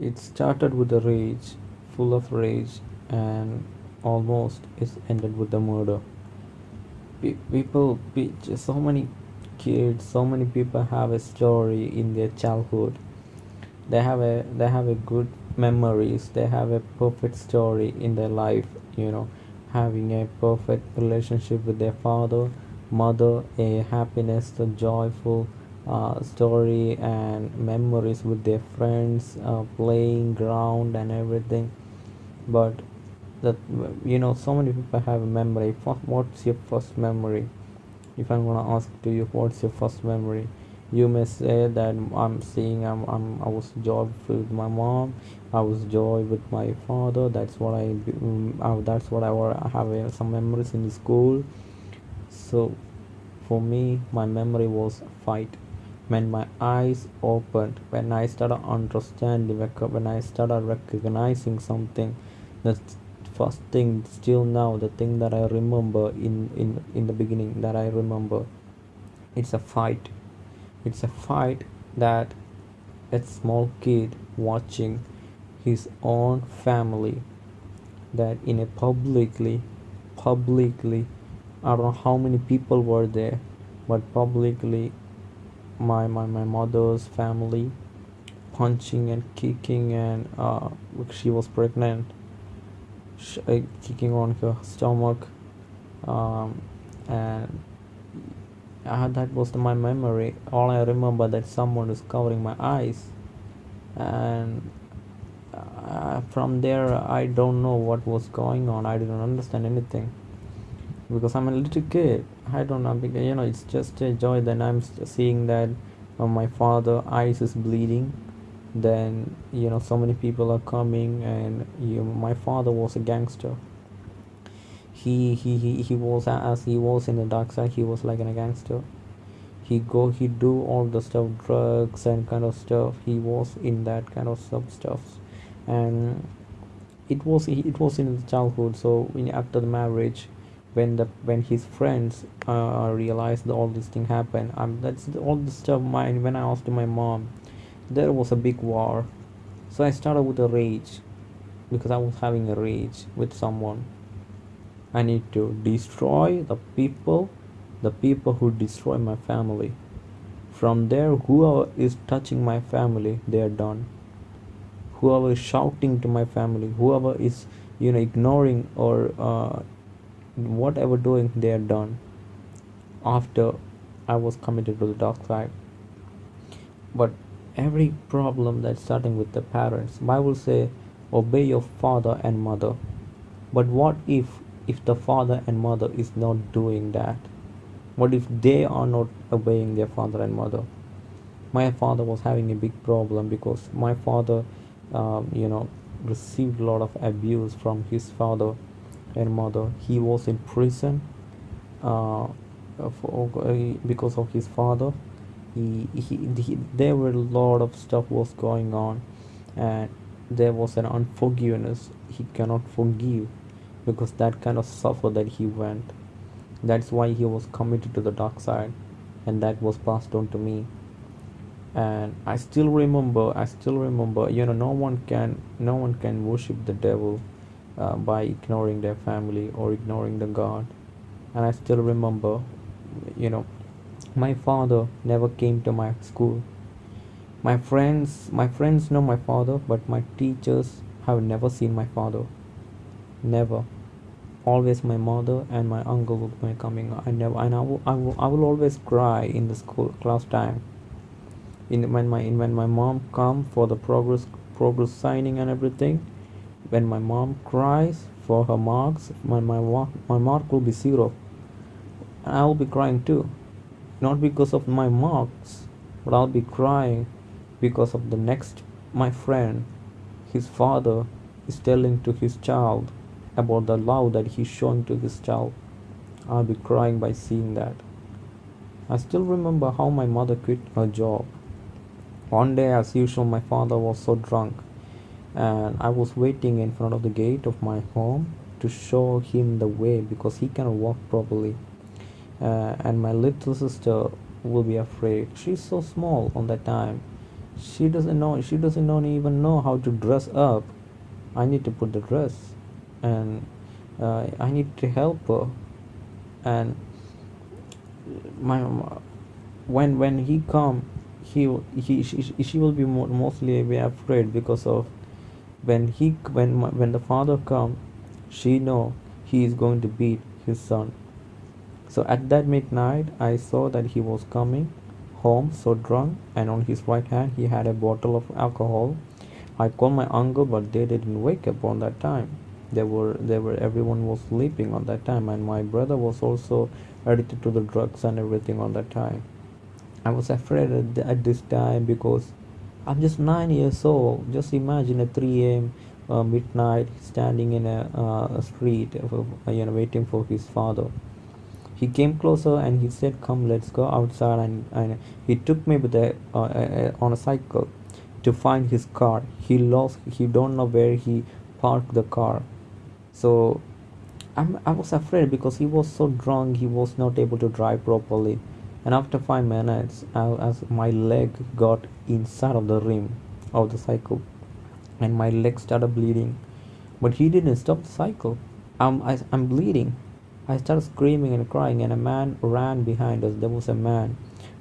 It started with a rage, full of rage, and almost it ended with the murder. Pe- people, pe- so many kids, so many people have a story in their childhood. They have a they have a good memories. They have a perfect story in their life. You know, having a perfect relationship with their father, mother, a happiness, a joyful uh, story and memories with their friends, uh, playing ground and everything. But that you know, so many people have a memory. What's your first memory? If I'm gonna ask to you, what's your first memory? You may say that I'm seeing I'm, I'm I was joy with my mom. I was joy with my father. That's what I um, that's what I, I have uh, some memories in school. So for me, my memory was fight. When my eyes opened, when I started understanding, when I started recognizing something, the first thing, still now, the thing that I remember in, in, in the beginning, that I remember, it's a fight. It's a fight that a small kid watching his own family that in a publicly publicly I don't know how many people were there, but publicly my my, my mother's family punching and kicking and uh, she was pregnant. Sh- uh, kicking on her stomach um, and uh, that was my memory. All i remember that someone is covering my eyes. And uh, from there i don't know what was going on. I didn't understand anything. Because i'm a little kid i don't know because you know it's just a joy that i'm seeing that my father eyes is bleeding then you know so many people are coming and you know, my father was a gangster. He he he, he was as he was in the dark side he was like a gangster. He go he do all the stuff drugs and kind of stuff. He was in that kind of sub stuff and it was it was in the childhood so in, after the marriage when the when his friends uh, realized all this thing happened um, that's all the stuff mine when i asked my mom. There was a big war. So i started with a rage because i was having a rage with someone. I need to destroy the people the people who destroy my family. From there whoever is touching my family they are done. Whoever is shouting to my family whoever is you know ignoring or uh, whatever doing they are done after i was committed to the dark side. But every problem that's starting with the parents bible say obey your father and mother. But what if if the father and mother is not doing that? What if they are not obeying their father and mother? My father was having a big problem because my father um, you know received a lot of abuse from his father and mother he was in prison uh, for, uh, because of his father. He, he, he there were a lot of stuff was going on and there was an unforgiveness he cannot forgive because that kind of suffer that he went. That's why he was committed to the dark side and that was passed on to me. And i still remember i still remember you know no one can no one can worship the devil uh, by ignoring their family or ignoring the god. And i still remember you know my father never came to my school. My friends my friends know my father but my teachers have never seen my father. Never. Always my mother and my uncle be coming. I never and I will, I will, I will always cry in the school class time. In when my in when my mom come for the progress progress signing and everything when my mom cries for her marks my my, my mark will be zero. I will be crying too. Not because of my marks but i'll be crying because of the next my friend his father is telling to his child about the love that he's showing to his child. I'll be crying by seeing that. I still remember how my mother quit her job. One day, as usual, my father was so drunk, and I was waiting in front of the gate of my home to show him the way because he cannot walk properly. Uh, and my little sister will be afraid. She's so small on that time. she doesn't know she doesn't know even know how to dress up i need to put the dress and uh, i need to help her and my when when he come he he she, she will be mostly be afraid because of when he when when the father come she know he is going to beat his son. So at that midnight i saw that he was coming home so drunk and on his right hand he had a bottle of alcohol. I called my uncle but they didn't wake up on that time. They were they were everyone was sleeping on that time and my brother was also addicted to the drugs and everything on that time. I was afraid at, at this time because i'm just nine years old. Just imagine at 3 a.m uh, midnight standing in a, uh, a street uh, you know waiting for his father. He came closer and he said come let's go outside and, and he took me with a, uh, uh, on a cycle to find his car. He lost he don't know where he parked the car. So I'm, i was afraid because he was so drunk he was not able to drive properly and after five minutes I, as my leg got inside of the rim of the cycle and my leg started bleeding but he didn't stop the cycle I'm, I, I'm bleeding I started screaming and crying, and a man ran behind us. There was a man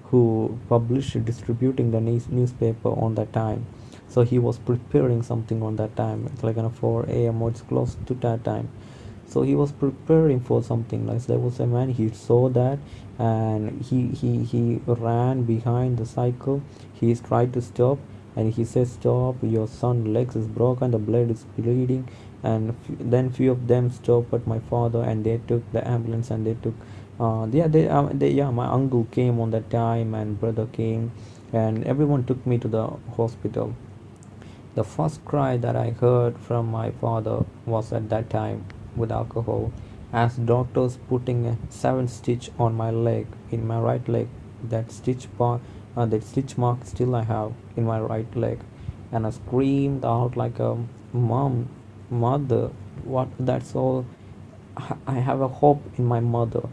who published distributing the news, newspaper on that time. So he was preparing something on that time. It's like on a 4 a.m. or it's close to that time. So he was preparing for something. Like there was a man. He saw that, and he he he ran behind the cycle. He tried to stop, and he said, "Stop! Your son legs is broken. The blood is bleeding." and then few of them stopped at my father and they took the ambulance and they took uh, yeah they, uh, they yeah my uncle came on that time and brother came and everyone took me to the hospital the first cry that i heard from my father was at that time with alcohol as doctors putting a seven stitch on my leg in my right leg. That stitch part uh, that stitch mark still i have in my right leg. And i screamed out like a mom mother what that's all? I have a hope in my mother.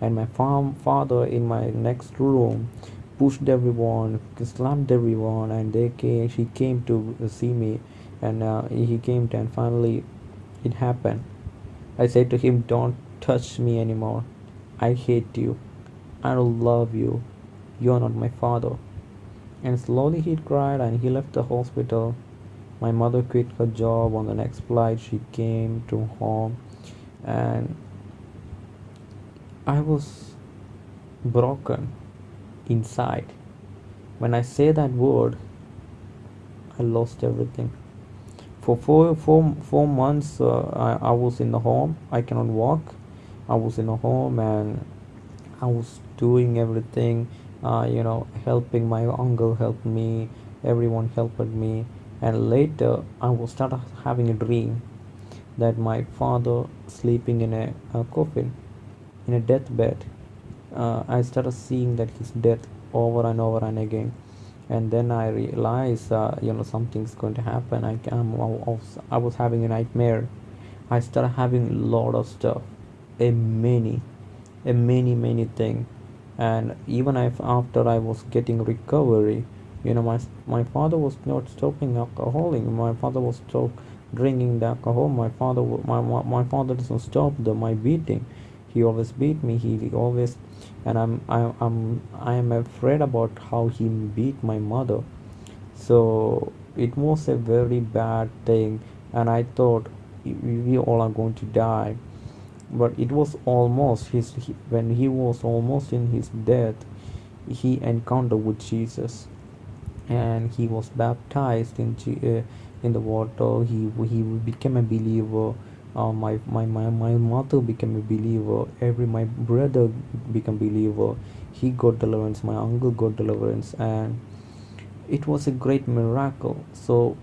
And my farm father in my next room pushed everyone slammed everyone and they came she came to see me. And uh, he came to, and finally it happened i said to him don't touch me anymore. I hate you. I don't love you. You're not my father. And slowly he cried and he left the hospital. My mother quit her job on the next flight. She came to home and i was broken inside. When i say that word i lost everything for four, four, four months uh, I, I was in the home. I cannot walk. I was in the home and i was doing everything uh, you know helping my uncle helped me. Everyone helped me. And later i was start having a dream that my father sleeping in a, a coffin in a deathbed. Uh, i started seeing that his death over and over and again and then i realized uh, you know something's going to happen. I, I'm, I, was, I was having a nightmare. I started having a lot of stuff. A many a many many thing. And even if after i was getting recovery you know my my father was not stopping alcoholic my father was still drinking the alcohol. My father my, my, my father doesn't stop the my beating he always beat me he, always and i'm i'm i am afraid about how he beat my mother. So it was a very bad thing and i thought we all are going to die. But it was almost his he, when he was almost in his death he encountered with jesus and he was baptized in uh, in the water. He he became a believer uh, my, my my my mother became a believer. Every my brother became believer. He got deliverance. My uncle got deliverance. And it was a great miracle. So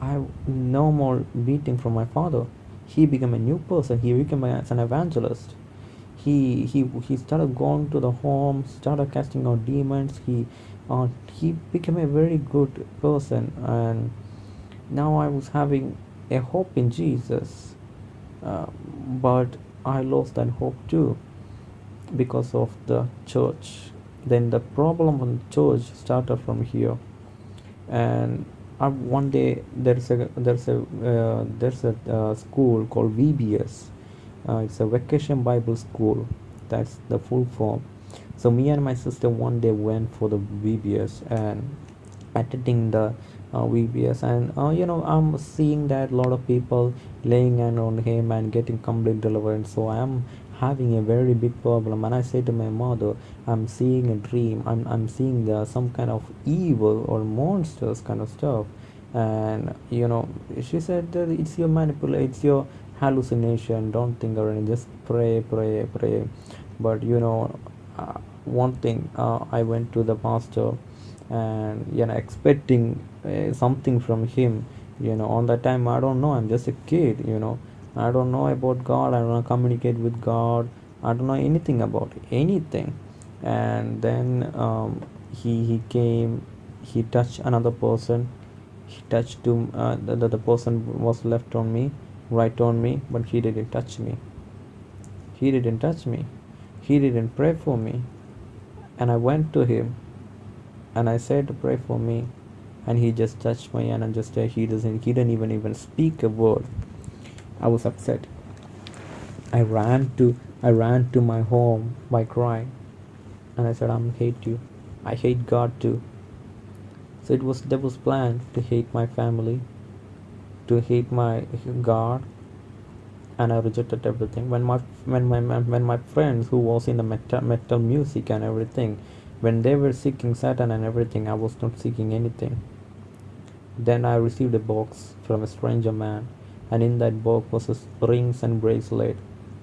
i no more beating from my father. He became a new person. He became an evangelist. He he he started going to the home started casting out demons. He uh, he became a very good person. And now i was having a hope in jesus uh, but i lost that hope too because of the church then the problem on the church started from here and uh, one day there's a there's a uh, there's a uh, school called VBS. Uh, it's a vacation Bible school. That's the full form. So me and my sister one day went for the VBS and attending the uh, VBS and uh, you know I'm seeing that a lot of people laying hand on him and getting complete deliverance. So I am having a very big problem and I say to my mother I'm seeing a dream. I'm, I'm seeing uh, some kind of evil or monsters kind of stuff. And you know she said that it's your manipulation it's your hallucination. Don't think or anything just pray pray pray. But you know uh, one thing uh, I went to the pastor and you know expecting uh, something from him you know on that time I don't know I'm just a kid you know I don't know about God. I don't communicate with God. I don't know anything about anything. And then um, he he came. He touched another person. He touched to uh, the, the the person was left on me, right on me, but he didn't touch me. He didn't touch me. He didn't pray for me. And I went to him, and I said pray for me, and he just touched my hand and just he doesn't he didn't even even speak a word I was upset. I ran to I ran to my home by crying and I said I'm hate you. I hate God too. So it was devil's plan to hate my family, to hate my God, and I rejected everything. When my when my when my friends who was in the metal, metal music and everything, when they were seeking Satan and everything, I was not seeking anything. Then I received a box from a stranger man and in that box was a rings and bracelet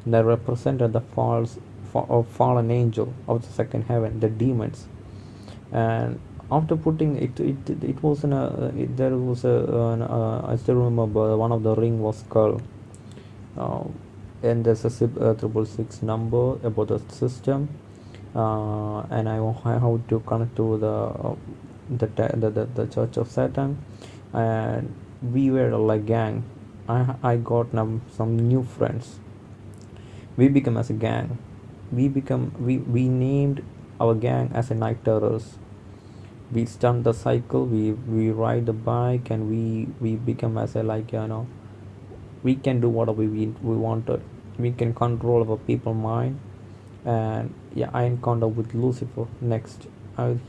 that represented the false or fallen angel of the second heaven, the demons. And after putting it, it it was in a it, there was a an, I still remember one of the ring was skull. Uh, and there's a uh, triple six number about the system, uh, and I how to connect to the, uh, the, the the the Church of Satan, and we were like gang. I, I got some new friends. We become as a gang. We become we, we named our gang as a night terrors. We stunt the cycle we we ride the bike and we we become as a like you know we can do whatever we we wanted. We can control our people mind. And yeah i encountered with lucifer next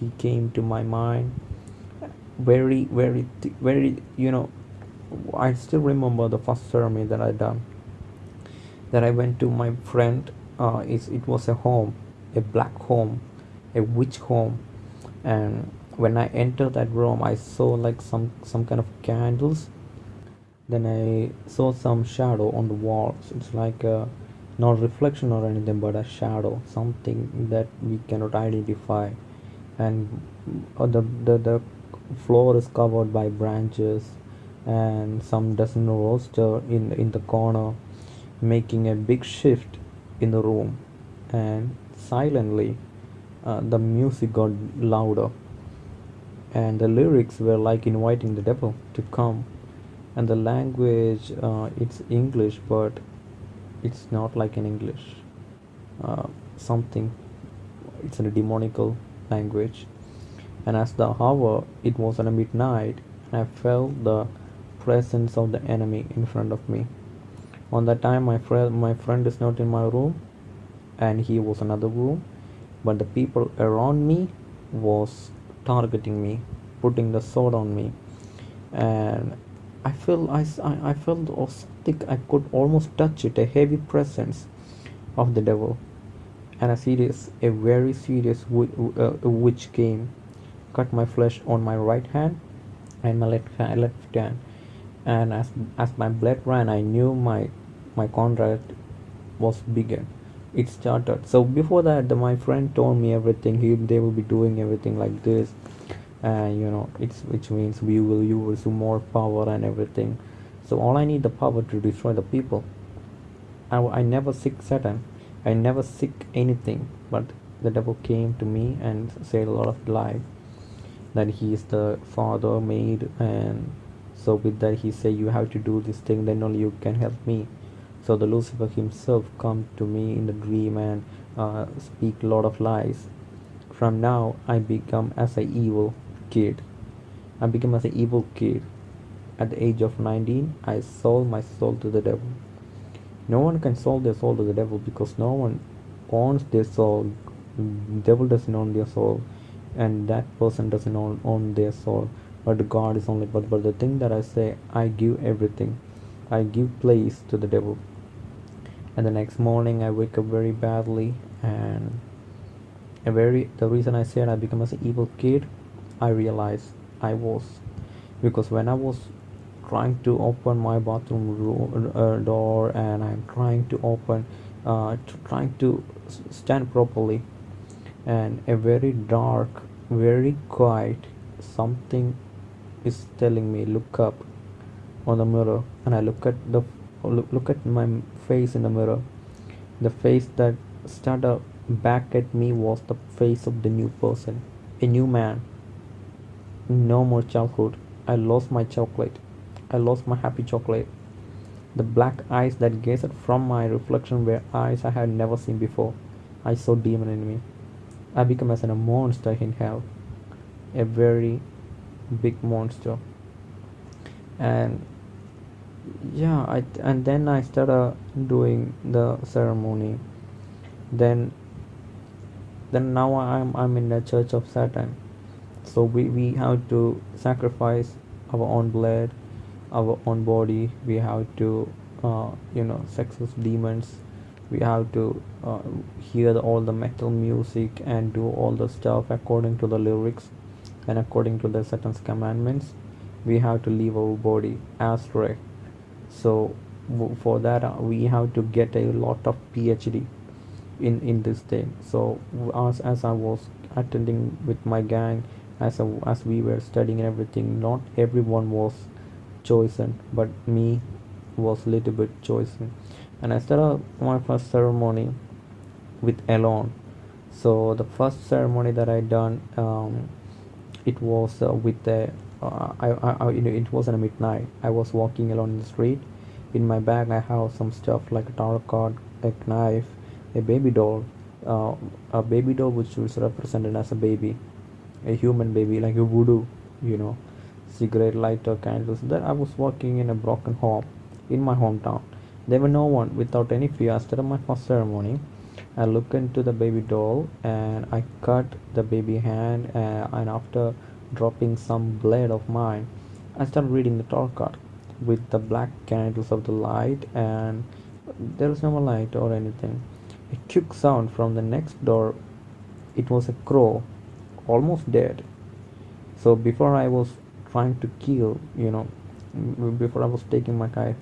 he came to my mind very very very you know I still remember the first ceremony that I done. That I went to my friend. Uh, it, it was a home, a black home, a witch home, and when I entered that room, I saw like some some kind of candles. Then I saw some shadow on the walls. It's like a not reflection or anything, but a shadow, something that we cannot identify. And uh, the the the floor is covered by branches and some dozen roaster in in the corner making a big shift in the room. And silently uh, the music got louder. And the lyrics were like inviting the devil to come. And the language uh, it's english but it's not like in english. Uh, something it's in a demonical language. And as the hour it was at midnight and i felt the presence of the enemy in front of me. On that time, my friend, my friend is not in my room, and he was another room, but the people around me was targeting me, putting the sword on me, and I feel I, I felt something I could almost touch it, a heavy presence of the devil, and a serious, a very serious uh, witch came, cut my flesh on my right hand and my left hand, left hand. And as as my blood ran i knew my my contract was bigger it started. So before that the, my friend told me everything. He they will be doing everything like this. And you know it's which means we will use more power and everything so all i need the power to destroy the people. I, I never seek satan. I never seek anything. But the devil came to me and said a lot of lies. That he is the father made and so with that he said you have to do this thing then only you can help me. So the lucifer himself come to me in the dream and uh, speak a lot of lies. From now i become as a evil kid. I become as an evil kid. At the age of 19, I sold my soul to the devil. No one can sell their soul to the devil because no one owns their soul. Devil doesn't own their soul, and that person doesn't own, own their soul. But God is only. But but the thing that I say, I give everything. I give place to the devil. And the next morning, I wake up very badly, and a very the reason I said I become an evil kid, I realized I was because when I was trying to open my bathroom room, uh, door and I'm trying to open, uh, trying to stand properly, and a very dark, very quiet something is telling me look up on the mirror, and I look at the look, at my face in the mirror. The face that started back at me was the face of the new person, a new man. No more childhood. I lost my chocolate. I lost my happy chocolate. The black eyes that gazed from my reflection were eyes I had never seen before. I saw demon in me. I became as a monster in hell, a very big monster. And yeah, I and then I started doing the ceremony. Then then now I'm I'm in the church of Satan. So we, we have to sacrifice our own blood, our own body. We have to uh, you know success demons. We have to uh, hear all the metal music and do all the stuff according to the lyrics and according to the Satan's commandments. We have to leave our body astray. So for that uh, we have to get a lot of PhD in in this thing so as as i was attending with my gang as as we were studying everything not everyone was chosen but me was a little bit chosen. And i started my first ceremony with alone so the first ceremony that i done um, it was uh, with the uh, I, I, I, it was at midnight. I was walking alone in the street. In my bag i have some stuff like a tarot card a knife a baby doll uh, a baby doll which was represented as a baby a human baby like a voodoo you know cigarette lighter candles that i was working in a broken home in my hometown there were no one without any fear after my first ceremony i looked into the baby doll and i cut the baby hand uh, and after dropping some blood of mine i started reading the tarot card with the black candles of the light and there was no light or anything a quick sound from the next door. It was a crow, almost dead. So before I was trying to kill, you know, before I was taking my knife,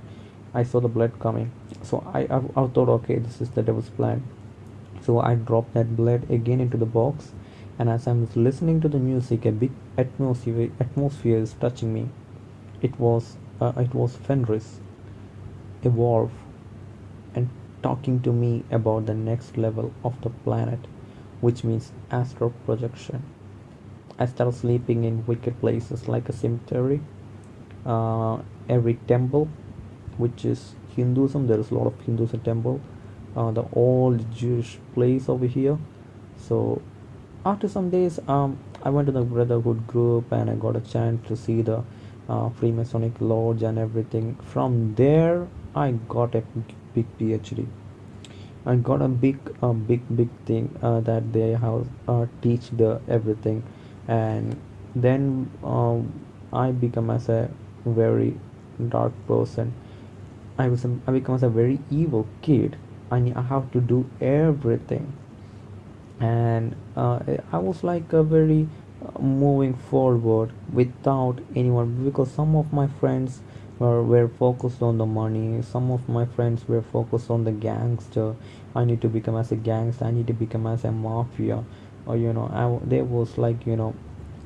I saw the blood coming. So I, I, I thought, okay, this is the devil's plan. So I dropped that blood again into the box, and as I was listening to the music, a big atmosphere atmosphere is touching me. It was uh, it was Fenris, a wolf, and talking to me about the next level of the planet, which means astral projection. I started sleeping in wicked places like a cemetery, uh, every temple, which is Hinduism. There is a lot of Hinduism temple, uh, the old Jewish place over here. So after some days, um, I went to the Brotherhood group and I got a chance to see the uh, Freemasonic lodge and everything. From there, I got a big PhD. I got a big, a big, big thing uh, that they have uh, teach the everything, and then um, I become as a very dark person. I was a, I become as a very evil kid. I I have to do everything, and uh, I was like a very uh, moving forward without anyone because some of my friends were, were focused on the money. Some of my friends were focused on the gangster. I need to become as a gangster. I need to become as a mafia or you know I, there was like you know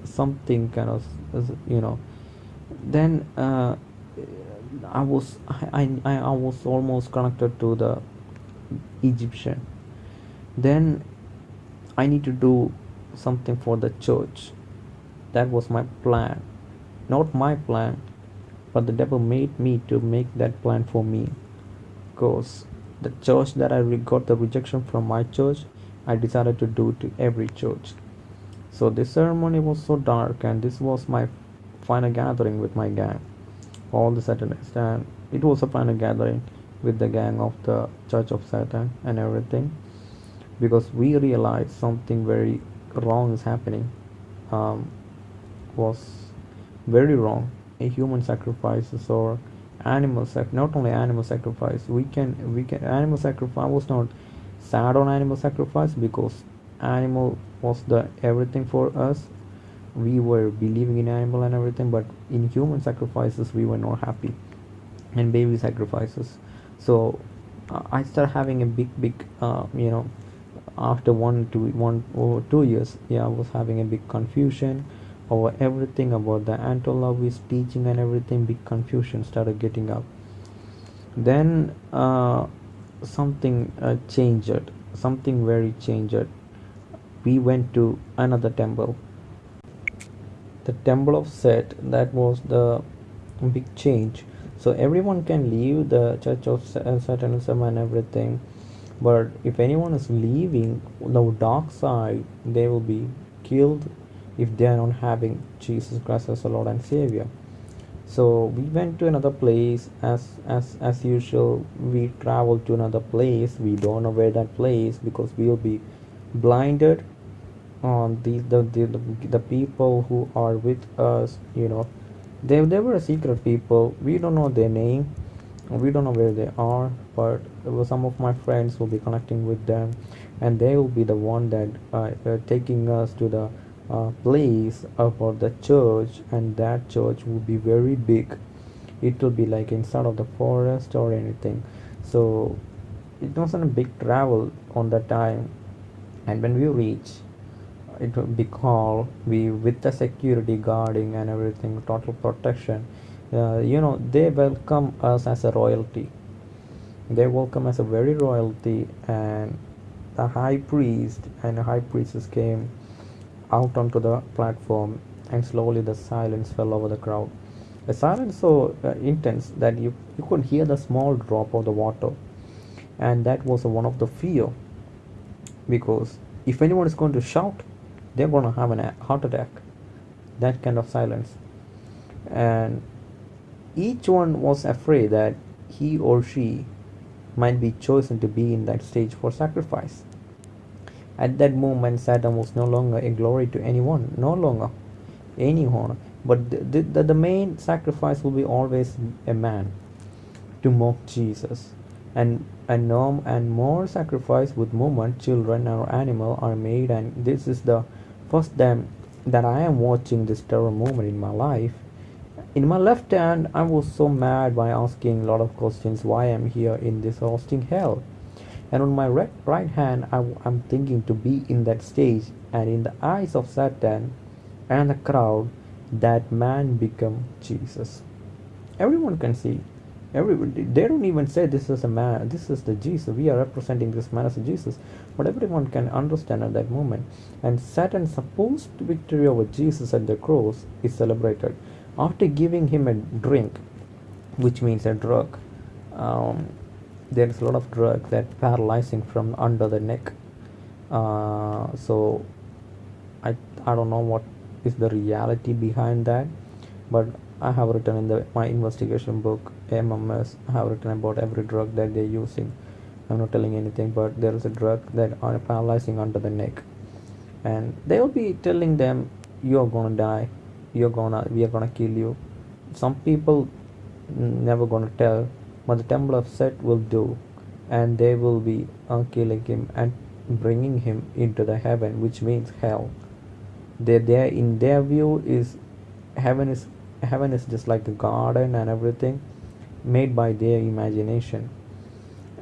something kind of you know. Then uh, i was I, I i was almost connected to the egyptian. Then i need to do something for the church. That was my plan. Not my plan but the devil made me to make that plan for me. Because the church that i got the rejection from my church i decided to do to every church. So this ceremony was so dark and this was my final gathering with my gang. All the Satanists, and it was a final gathering with the gang of the Church of Satan and everything because we realized something very wrong is happening um, was very wrong. A human sacrifices or animal sac not only animal sacrifice we can we can animal sacrifice was not sad on animal sacrifice because animal was the everything for us. We were believing in animal and everything but in human sacrifices we were not happy. And baby sacrifices. So uh, i started having a big big uh, you know after one to one or two years yeah i was having a big confusion over everything about the Antonov's teaching and everything. Big confusion started getting up. Then uh, something uh, changed something very changed. We went to another temple. The temple of set that was the big change. So everyone can leave the church of uh, satanism and everything. But if anyone is leaving the dark side they will be killed if they are not having jesus christ as a lord and savior so we went to another place. As as as usual we traveled to another place. We don't know where that place because we'll be blinded on the the, the the the people who are with us you know. They, they were secret people. We don't know their name. We don't know where they are but some of my friends will be connecting with them and they will be the one that uh, uh, taking us to the uh, place about the church and that church will be very big. It will be like inside of the forest or anything. So it wasn't a big travel on that time. And when we reach it will be called we with the security guarding and everything total protection. Uh, you know they welcome us as a royalty. They welcome us as a very royalty and the high priest and the high priestess came out onto the platform and slowly the silence fell over the crowd. A silence so uh, intense that you, you could hear the small drop of the water and that was one of the fear because if anyone is going to shout they're going to have a heart attack that kind of silence and each one was afraid that he or she might be chosen to be in that stage for sacrifice. At that moment, Satan was no longer a glory to anyone, no longer any honor, but the, the, the main sacrifice will be always a man to mock Jesus. And and no and more sacrifice with movement, children or animal are made, and this is the first time that I am watching this terror movement in my life. In my left hand i was so mad by asking a lot of questions why i'm here in this hosting hell and on my right, right hand I, i'm thinking to be in that stage. And in the eyes of satan and the crowd that man become jesus. Everyone can see. Everybody they don't even say this is a man this is the jesus. We are representing this man as jesus. But everyone can understand at that moment. And satan's supposed victory over jesus at the cross is celebrated. After giving him a drink which means a drug um, there is a lot of drug that paralyzing from under the neck. Uh, so I, I don't know what is the reality behind that but I have written in the my investigation book MMS I have written about every drug that they're using. I'm not telling anything but there is a drug that are paralyzing under the neck. And they'll be telling them you're gonna die. You're gonna we are gonna kill you. Some people never gonna tell but the temple of set will do and they will be uh, killing him and bringing him into the heaven which means hell. They there in their view is heaven is heaven is just like a garden and everything made by their imagination.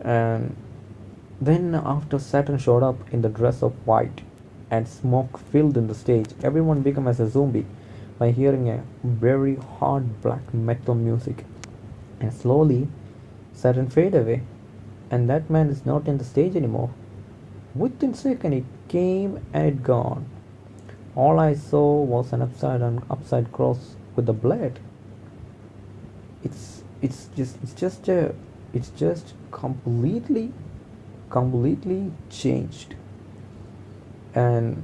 And then after Satan showed up in the dress of white and smoke filled in the stage everyone became as a zombie by hearing a very hard black metal music. And slowly Satan fade away and that man is not in the stage anymore. Within second it came and it gone. All I saw was an upside and upside cross with the blade. It's it's just it's just a it's just completely completely changed and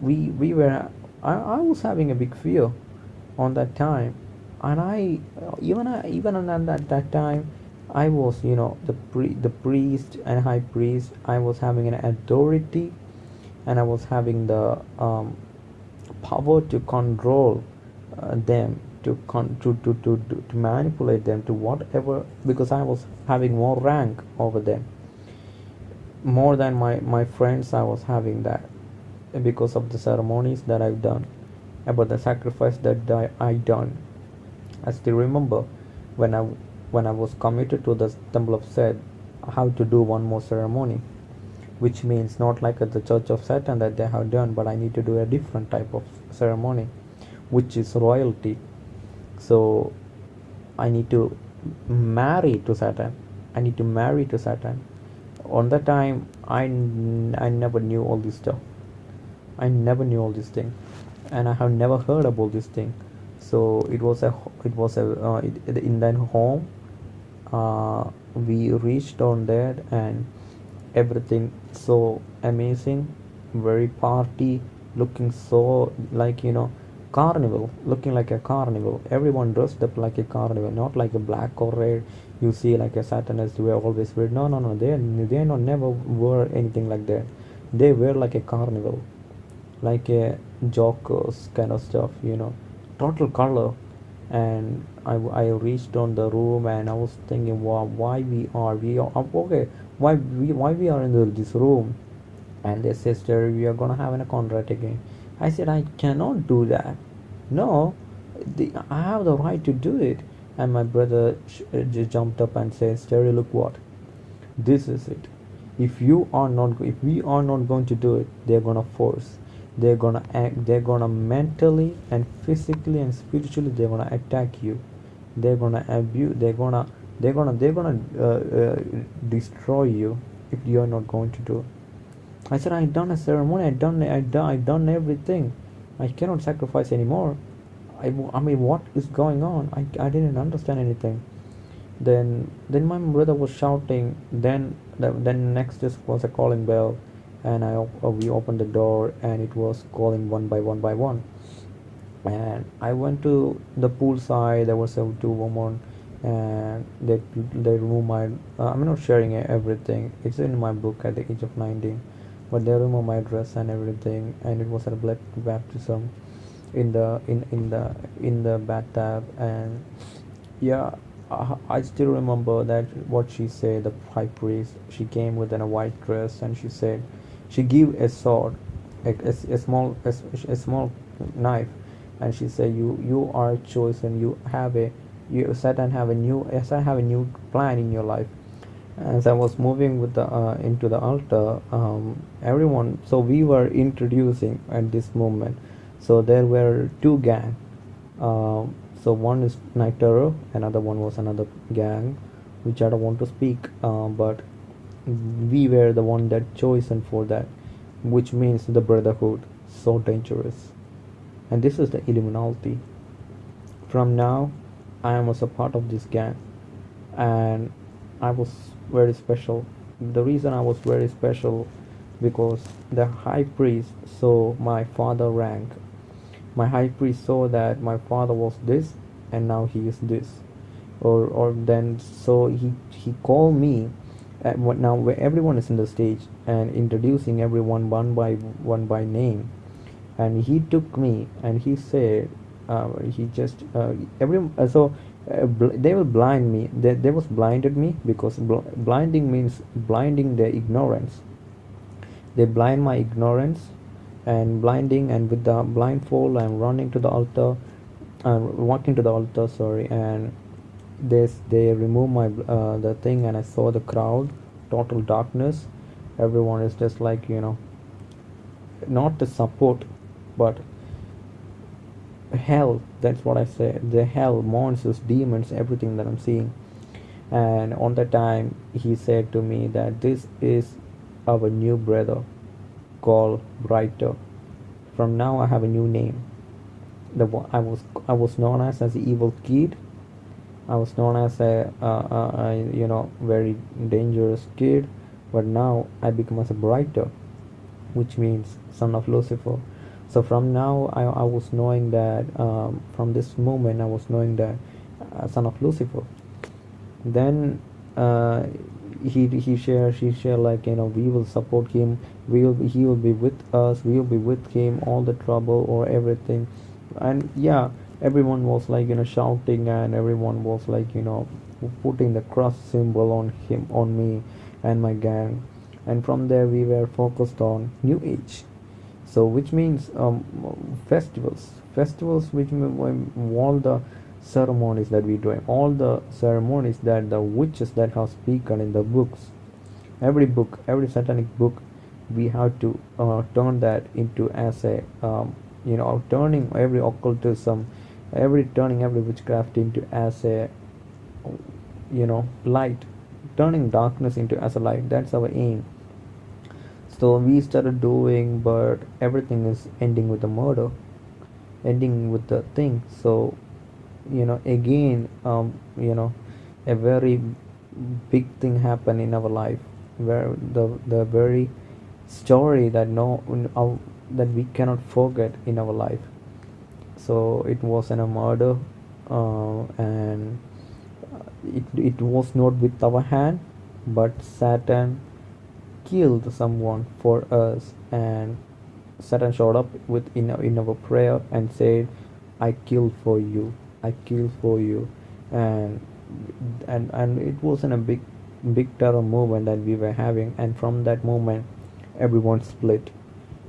we we were I, I was having a big fear on that time and i even I, even on that, that time i was you know the pri- the priest and high priest i was having an authority and i was having the um, power to control uh, them to, con- to, to, to, to, to manipulate them to whatever because i was having more rank over them. More than my, my friends i was having that because of the ceremonies that i've done about the sacrifice that I, I done. I still remember when i when i was committed to the temple of Seth, how to do one more ceremony which means not like at the church of satan that they have done but i need to do a different type of ceremony which is royalty. So i need to marry to satan. I need to marry to satan. On that time I, I never knew all this stuff. I never knew all this thing. And i have never heard about this thing. So it was a it was a uh, it, in that home uh, we reached on there and everything so amazing very party looking so like you know carnival looking like a carnival. Everyone dressed up like a carnival not like a black or red. You see like a satanist were always wear no no no they they not never wear anything like that. They wear like a carnival like a jokers kind of stuff you know. Total color and I, I reached on the room and I was thinking wow, why we are we are okay why we why we are in the, this room? And they sister we are gonna have a contract again. I said I cannot do that. No the, I have the right to do it. And my brother uh, jumped up and said Sterry look what this is it. If you are not if we are not going to do it they're gonna force they're gonna act they're gonna mentally and physically and spiritually they're gonna attack you. They're gonna abuse they're gonna they're gonna they're gonna uh, uh, destroy you if you're not going to do i said i done a ceremony i done i done i done everything. I cannot sacrifice anymore. I, I mean what is going on? I, I didn't understand anything. Then then my brother was shouting then the, then next just was a calling bell and I uh, we opened the door and it was calling one by one by one. And I went to the pool side there was two women and they they removed my uh, I'm not sharing everything. It's in my book at the age of 19 but they removed my dress and everything and it was a blood baptism in the in in the in the bathtub. And yeah uh, I still remember that what she said the high priest she came within a white dress and she said she gave a sword a, a, a small a, a small knife and she said you you are chosen. You have a you satan have a new satan have a new plan in your life. As i was moving with the uh, into the altar um, everyone so we were introducing at this moment. So there were two gang. Um, so one is night terror another one was another gang which i don't want to speak uh, but we were the one that chosen for that which means the brotherhood so dangerous. And this is the illuminati. From now i am also part of this gang. And i was very special. The reason i was very special because the high priest saw my father rank. My high priest saw that my father was this and now he is this. Or or then so he he called me what now where everyone is in the stage and introducing everyone one by one by name. And he took me and he said uh, he just uh, every uh, so uh, they will blind me. They, they was blinded me because bl- blinding means blinding their ignorance. They blind my ignorance and blinding and with the blindfold i'm running to the altar i'm walking to the altar sorry and they they remove my uh, the thing and i saw the crowd total darkness. Everyone is just like you know not the support but hell that's what i say. The hell monsters demons everything that i'm seeing. And on that time he said to me that this is our new brother called brighter from now i have a new name. The i was i was known as as the evil kid i was known as a, a you know very dangerous kid but now i become as a brighter which means son of lucifer. So from now i, I was knowing that um, from this moment i was knowing that uh, son of lucifer. Then uh, he he share she share like you know we will support him. We will be, he will be with us. We will be with him. All the trouble or everything. And yeah everyone was like you know shouting and everyone was like you know putting the cross symbol on him on me and my gang. And from there we were focused on new age. So which means um, festivals. Festivals which all the ceremonies that we doing all the ceremonies that the witches that have spoken in the books. Every book every satanic book we have to uh, turn that into as a um, you know turning every occultism every turning every witchcraft into as a you know light. Turning darkness into as a light that's our aim. So we started doing but everything is ending with the murder ending with the thing. So you know again um, you know a very big thing happened in our life where the the very story that no uh, that we cannot forget in our life so it was in a murder uh, and it, it was not with our hand but satan killed someone for us. And satan showed up with in, in our prayer and said i killed for you. I kill for you. And and and it wasn't a big big terror movement that we were having. And from that moment everyone split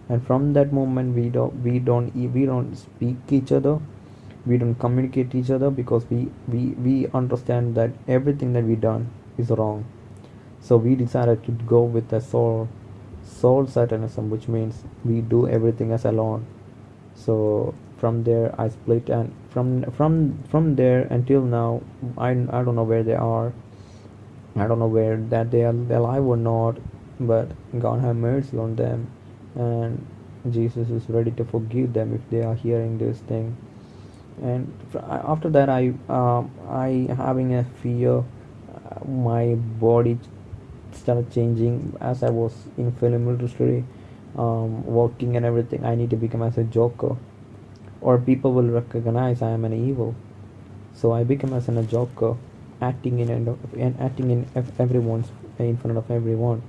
and from that moment we don't we don't we don't speak each other. We don't communicate each other because we we we understand that everything that we done is wrong. So we decided to go with the soul soul satanism which means we do everything as alone. So from there I split and from from from there until now I, I don't know where they are. I don't know where that they are alive or not but God have mercy on them and Jesus is ready to forgive them if they are hearing this thing. And after that I uh, I having a fear uh, my body started changing as I was in film industry um, working and everything. I need to become as a joker or people will recognize I am an evil. So I become as an, a joker, acting in and acting in everyone's in front of everyone,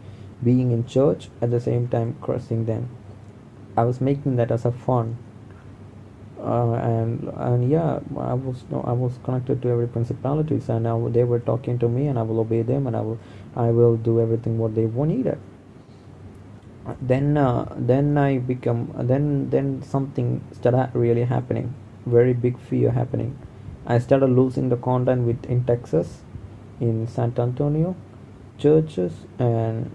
being in church at the same time crossing them. I was making that as a fun. Uh, and and yeah, I was no, I was connected to every principalities, and they were talking to me, and I will obey them, and I will I will do everything what they needed then uh, then i become then then something started really happening very big fear happening i started losing the contact with in texas in san antonio churches and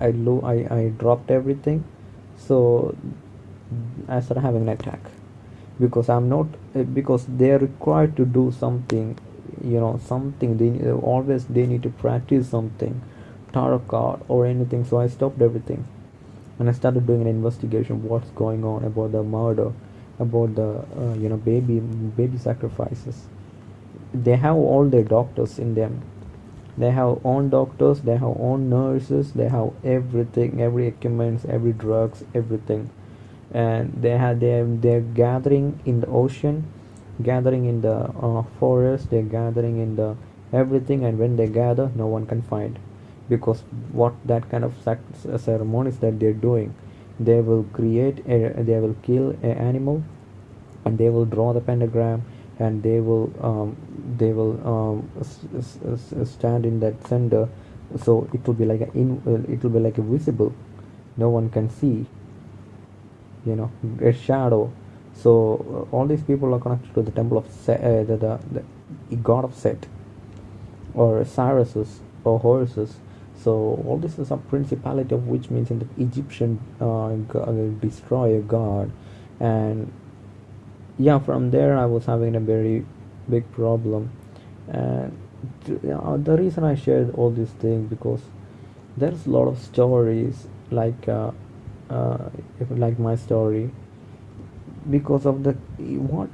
i lo- I, I dropped everything. So i started having an attack. Because i'm not because they're required to do something you know something. They always they need to practice something tarot card or anything. So i stopped everything. And I started doing an investigation what's going on about the murder about the uh, you know baby baby sacrifices. They have all their doctors in them they have own doctors they have own nurses they have everything every equipment every drugs everything. And they have they they're gathering in the ocean gathering in the uh, forest they're gathering in the everything and when they gather no one can find. Because what that kind of ceremonies that they're doing. They will create a, they will kill an animal and they will draw the pentagram and they will um, they will um, stand in that center. So it will be like a in uh, it will be like a visible. No one can see you know a shadow. So uh, all these people are connected to the temple of Set, uh, the, the, the god of Set or Osiris or Horus so all this is a principality of which means in the Egyptian uh, destroyer god, and yeah, from there I was having a very big problem, and uh, the reason I shared all these things because there's a lot of stories like uh, uh, like my story because of the what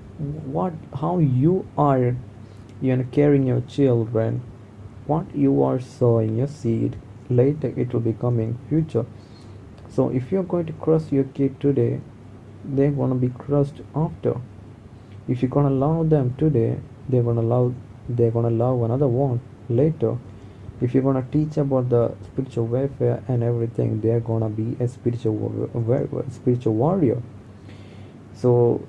what how you are you know caring your children what you are sowing your seed later it will be coming future so if you're going to cross your kid today they're gonna be crushed after. If you're gonna love them today, they're gonna love they're gonna love another one later. If you're gonna teach about the spiritual warfare and everything, they're gonna be a spiritual spiritual warrior. So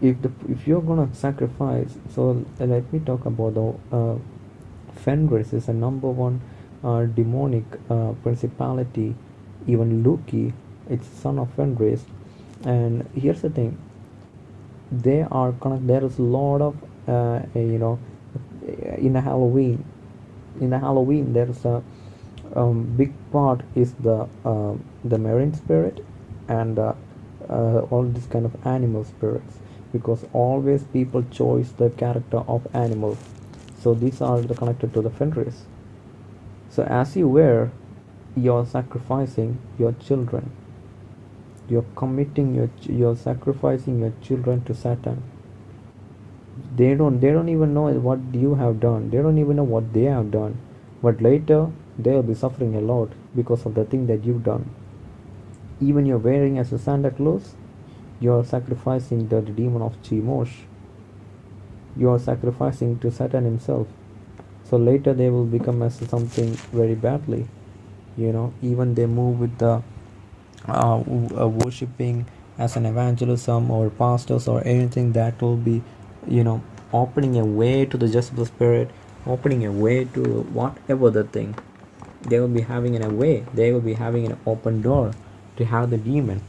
if the if you're gonna sacrifice, so let me talk about the uh, Fenris is a number one uh, demonic uh, principality. Even Loki, it's son of Fenris. And here's the thing: they are connected. There is a lot of uh, you know in a Halloween. In a Halloween, there's a um, big part is the uh, the marine spirit and uh, uh, all these kind of animal spirits because always people choose the character of animals so these are the connected to the Fenris so as you wear you're sacrificing your children you're committing your you're sacrificing your children to Satan they don't they don't even know what you have done they don't even know what they have done but later they'll be suffering a lot because of the thing that you've done even you're wearing as a santa claus you're sacrificing the demon of Chemosh. You are sacrificing to Satan himself. So later they will become as something very badly. You know, even they move with the uh, uh, worshipping as an evangelism or pastors or anything that will be, you know, opening a way to the Jezebel spirit, opening a way to whatever the thing. They will be having in a way. They will be having an open door to have the demon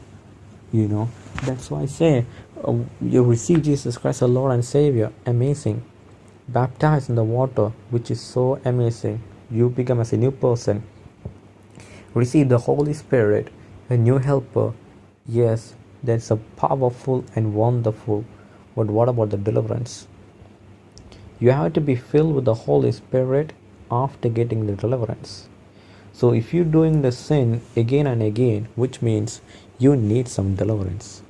you know. That's why i say uh, you receive jesus christ as lord and savior. Amazing. Baptized in the water which is so amazing. You become as a new person. Receive the holy spirit a new helper yes that's a powerful and wonderful. But what about the deliverance? You have to be filled with the holy spirit after getting the deliverance. So if you're doing the sin again and again which means you need some deliverance.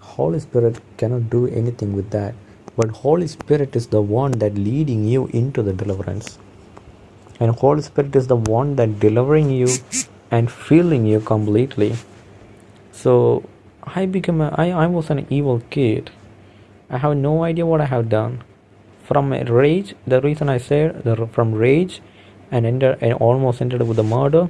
Holy spirit cannot do anything with that. But holy spirit is the one that leading you into the deliverance. And holy spirit is the one that delivering you and feeling you completely. So i became a, I, I was an evil kid. I have no idea what i have done. From rage the reason i said the, from rage and enter and almost ended with the murder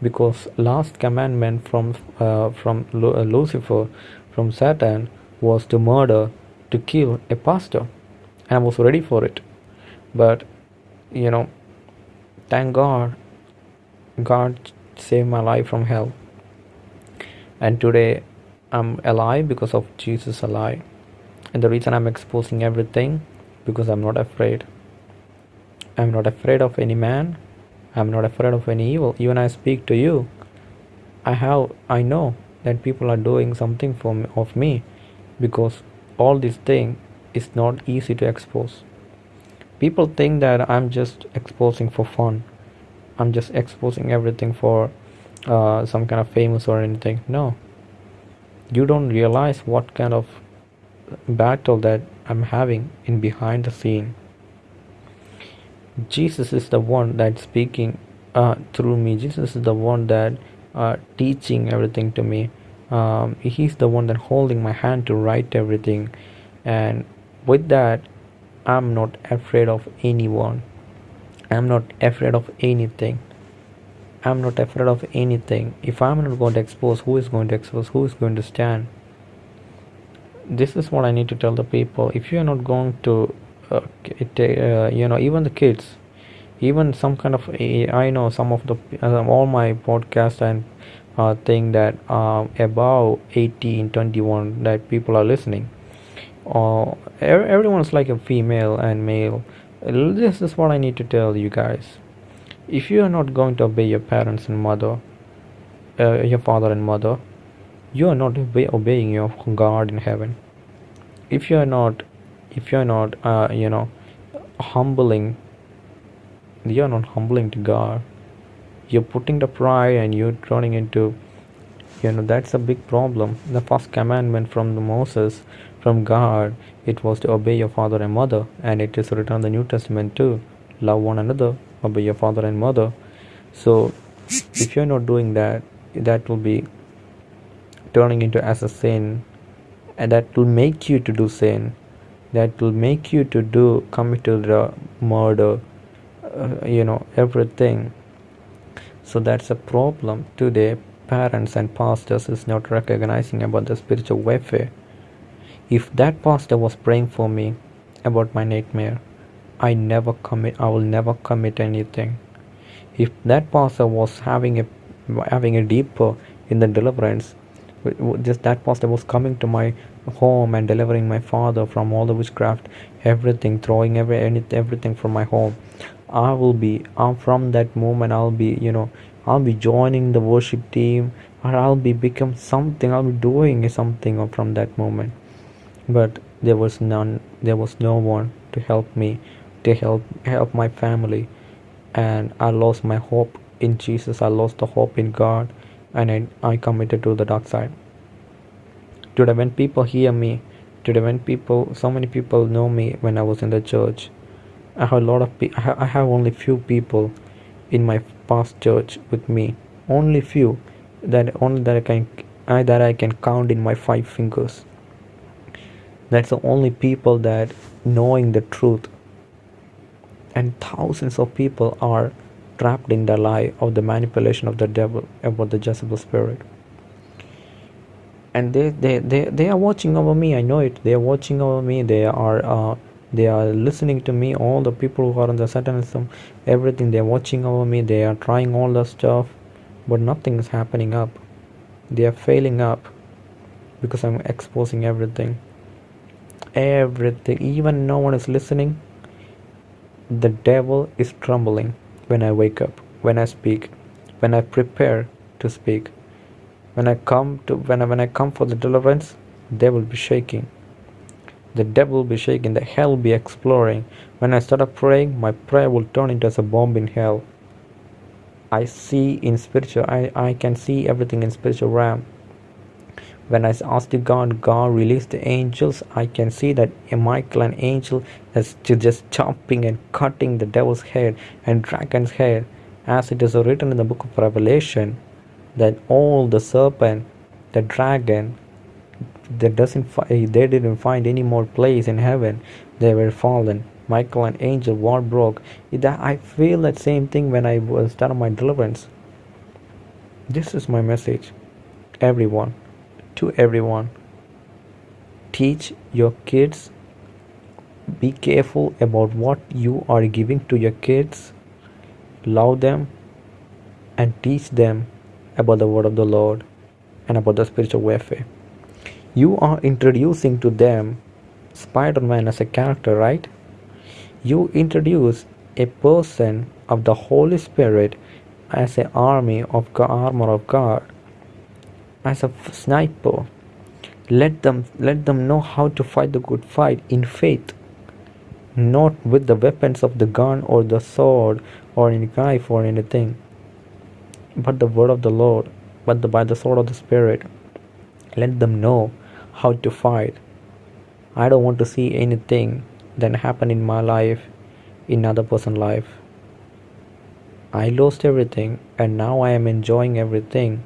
because last commandment from uh, from uh, Lucifer from Satan was to murder to kill a pastor. And I was ready for it. But you know thank God God saved my life from hell and today I'm alive because of Jesus alive and the reason I'm exposing everything because I'm not afraid I'm not afraid of any man I'm not afraid of any evil. Even I speak to you, I have I know that people are doing something for me, of me because all this thing is not easy to expose. People think that I'm just exposing for fun. I'm just exposing everything for uh, some kind of famous or anything. No. You don't realize what kind of battle that I'm having in behind the scene. Jesus is the one that's speaking uh, through me. Jesus is the one that uh, teaching everything to me. Um, he's the one that holding my hand to write everything, and with that, I'm not afraid of anyone. I'm not afraid of anything. I'm not afraid of anything. If I'm not going to expose, who is going to expose? Who is going to stand? This is what I need to tell the people. If you are not going to uh, uh, you know even the kids even some kind of i know some of the uh, all my podcast and uh, thing that uh, above 18 21 that people are listening uh, everyone's like a female and male this is what i need to tell you guys. If you are not going to obey your parents and mother uh, your father and mother you are not obey- obeying your god in heaven. If you are not if you're not uh, you know humbling you're not humbling to god. You're putting the pride and you're turning into you know that's a big problem. The first commandment from the moses from god it was to obey your father and mother and it is written in the new testament too love one another obey your father and mother. So if you're not doing that that will be turning into as a sin and that will make you to do sin. That will make you to do commit to murder uh, you know everything. So that's a problem today. Parents and pastors is not recognizing about the spiritual warfare if that pastor was praying for me about my nightmare i never commit i will never commit anything. If that pastor was having a having a deeper in the deliverance just that pastor was coming to my home and delivering my father from all the witchcraft everything throwing every everything from my home i will be uh, from that moment i'll be you know i'll be joining the worship team or i'll be become something i'll be doing something from that moment but there was none there was no one to help me to help help my family. And i lost my hope in jesus. I lost the hope in god and I, I committed to the dark side. Today when people hear me today when people so many people know me when i was in the church i have a lot of pe- i have only few people in my past church with me. Only few that only that i can I, that i can count in my five fingers that's the only people that knowing the truth. And thousands of people are trapped in the lie of the manipulation of the devil about the Jezebel spirit. And they, they they they are watching over me i know it. They are watching over me. They are uh, they are listening to me. All the people who are in the satanism everything they are watching over me. They are trying all the stuff but nothing is happening up. They are failing up because i'm exposing everything everything even no one is listening the devil is trembling when i wake up when i speak when i prepare to speak when I come to when I, when I come for the deliverance, they will be shaking. The devil will be shaking. The hell will be exploring. When I start praying, my prayer will turn into as a bomb in hell. I see in spiritual. I I can see everything in spiritual realm. When I ask to God, God release the angels. I can see that Michael, an angel, is just chopping and cutting the devil's head and dragon's head, as it is written in the book of Revelation that all the serpent, the dragon, that doesn't they didn't find any more place in heaven. They were fallen. Michael and angel war broke. I feel that same thing when I was done my deliverance. This is my message, everyone, to everyone. Teach your kids. Be careful about what you are giving to your kids. Love them and teach them about the word of the Lord and about the spiritual warfare. You are introducing to them Spider Man as a character, right? You introduce a person of the Holy Spirit as an army of armor of God, as a sniper. Let them let them know how to fight the good fight in faith, not with the weapons of the gun or the sword or any knife or anything but the word of the Lord, but the, by the sword of the Spirit. Let them know how to fight. I don't want to see anything that happened in my life in other person's life. I lost everything and now I am enjoying everything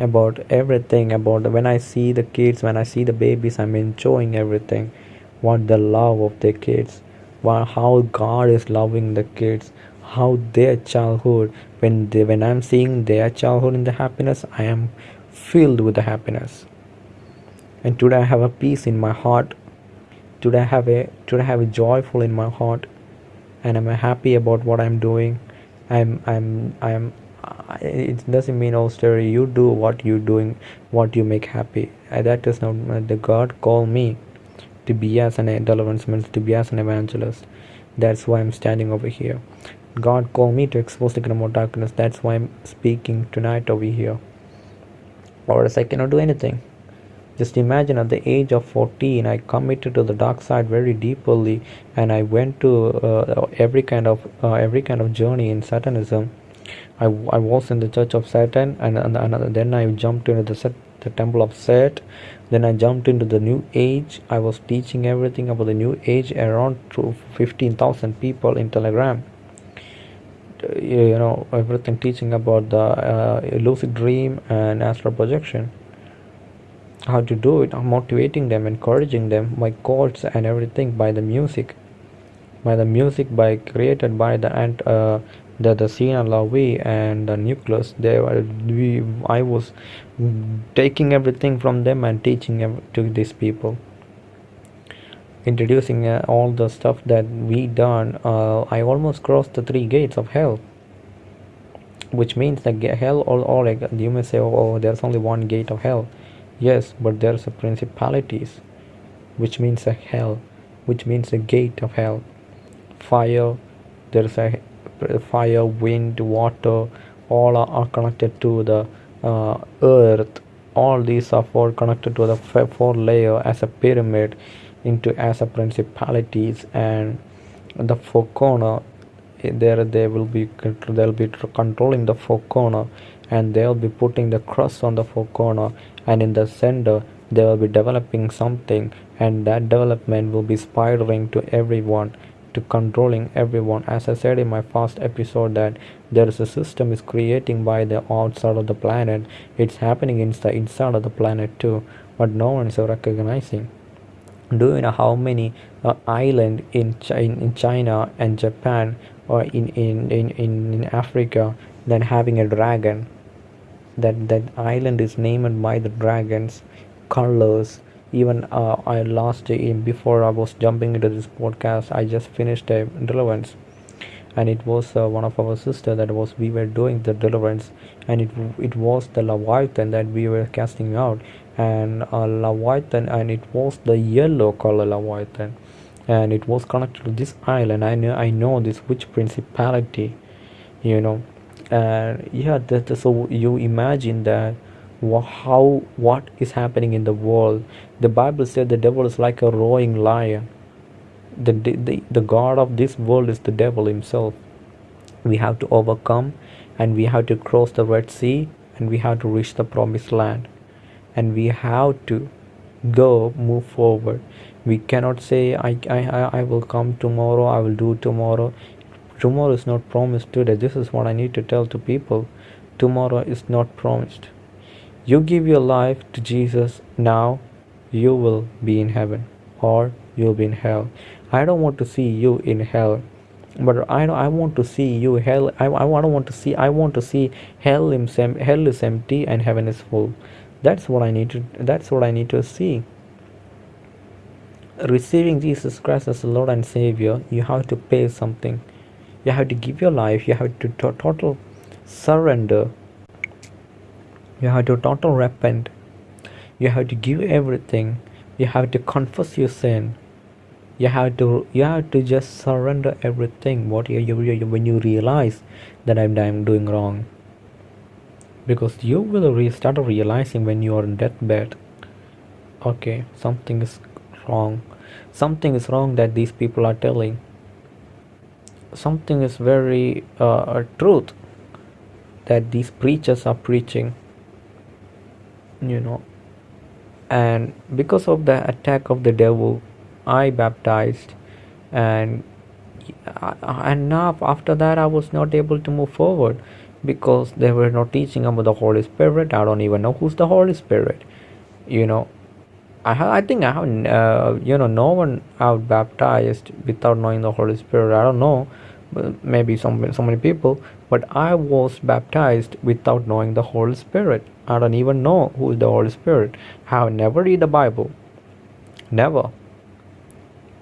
about everything about when I see the kids, when I see the babies, I'm enjoying everything. What the love of the kids, how God is loving the kids, how their childhood when they when i'm seeing their childhood in the happiness i am filled with the happiness. And today i have a peace in my heart. Today i have a today i have a joyful in my heart. And i'm happy about what i'm doing. I'm i'm i'm it doesn't mean oh story you do what you doing what you make happy that is not the god call me to be as an minister to be as an evangelist that's why i'm standing over here God called me to expose the kingdom of darkness. That's why I'm speaking tonight over here. Or else I cannot do anything. Just imagine at the age of 14, I committed to the dark side very deeply, and I went to uh, every kind of uh, every kind of journey in Satanism. I, I was in the Church of Satan, and, and, and then I jumped into the set, the Temple of Set. Then I jumped into the New Age. I was teaching everything about the New Age around 15,000 people in Telegram you know everything teaching about the uh, lucid dream and astral projection how to do it motivating them encouraging them by chords and everything by the music by the music by created by the and uh, the the Sina Lavi and the Nucleus they were we I was taking everything from them and teaching to these people. Introducing uh, all the stuff that we done uh, I almost crossed the three gates of hell. Which means that hell or, or like you may say oh, oh there's only one gate of hell. Yes but there's a principalities which means a hell which means a gate of hell. Fire there's a fire wind water all are, connected to the uh, earth. All these are four connected to the four layer as a pyramid into as a principalities. And the four corner eh, there they will be they'll be controlling the four corner. And they'll be putting the cross on the four corner. And in the center they will be developing something. And that development will be spiraling to everyone to controlling everyone. As i said in my first episode that there is a system is creating by the outside of the planet. It's happening inside inside of the planet too but no one is recognizing. Do you know how many uh, island in, Chi- in china and japan or in, in, in, in africa than having a dragon? That that island is named by the dragons colors even uh, i last in before i was jumping into this podcast. I just finished a deliverance. And it was uh, one of our sister that was we were doing the deliverance. And it it was the leviathan that we were casting out. And uh, leviathan and it was the yellow color leviathan. And it was connected to this island. I know i know this which principality you know. And yeah that so you imagine that how what is happening in the world. The bible said the devil is like a roaring lion. The, the the god of this world is the devil himself. We have to overcome and we have to cross the red sea and we have to reach the promised land. And we have to go move forward. We cannot say I, I i I will come tomorrow i will do tomorrow. Tomorrow is not promised today. This is what i need to tell to people. Tomorrow is not promised you give your life to jesus now you will be in heaven or you'll be in hell. I don't want to see you in hell but I I want to see you hell. I, I don't want to see I want to see hell hell is empty and heaven is full. That's what I need to that's what I need to see. Receiving Jesus Christ as Lord and Savior you have to pay something. You have to give your life you have to- total surrender you have to total repent. You have to give everything. You have to confess your sin. You have to you have to just surrender everything what you, you, you when you realize that I'm, I'm doing wrong. Because you will re- start realizing when you are in deathbed okay something is wrong. Something is wrong that these people are telling. Something is very uh, truth that these preachers are preaching you know. And because of the attack of the devil i baptized and and now after that i was not able to move forward because they were not teaching about the holy spirit. I don't even know who's the holy spirit you know. I ha- i think i haven't uh, you know no one out baptized without knowing the holy spirit. I don't know maybe some so many people but i was baptized without knowing the holy spirit i don't even know who is the holy spirit. I have never read the bible. Never.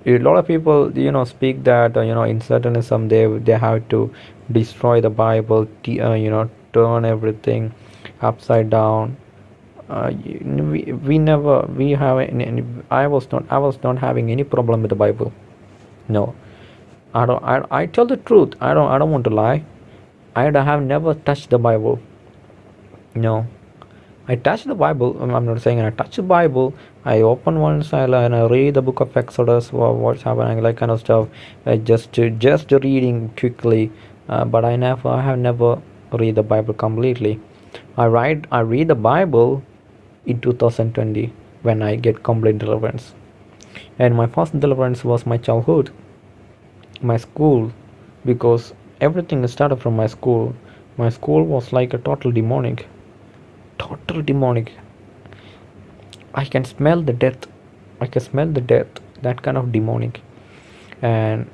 A lot of people you know speak that uh, you know in Satanism they they have to destroy the bible t- uh, you know turn everything upside down. Uh, we, we never we have any, any i was not i was not having any problem with the bible. No. I don't i, I tell the truth. I don't i don't want to lie. I have never touched the bible. No I touch the Bible. I'm not saying I touch the Bible. I open one side and I read the book of Exodus, wha- what's happening, like kind of stuff. I just just reading quickly, uh, but I never I have never read the Bible completely. I write I read the Bible in 2020 when I get complete deliverance, and my first deliverance was my childhood, my school, because everything started from my school. My school was like a total demonic total demonic I can smell the death. I can smell the death. That kind of demonic, and